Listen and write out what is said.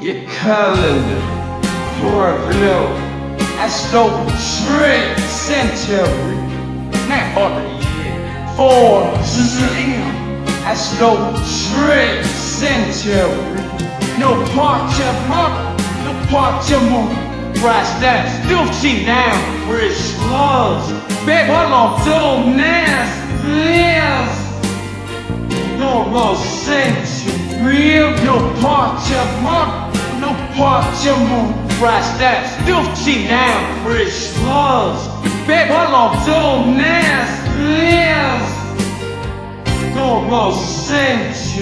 your calendar for a blow. I stole trade century, not order yet. For slim, I stole trade century. No part of mark, no part of moon. Price that still cheap now, rich slugs. Bet what on so nasty, yes. No more century, no of mark, no part of moon. Price that still cheap now, rich slugs. Bet what on so nasty, yes. No more century.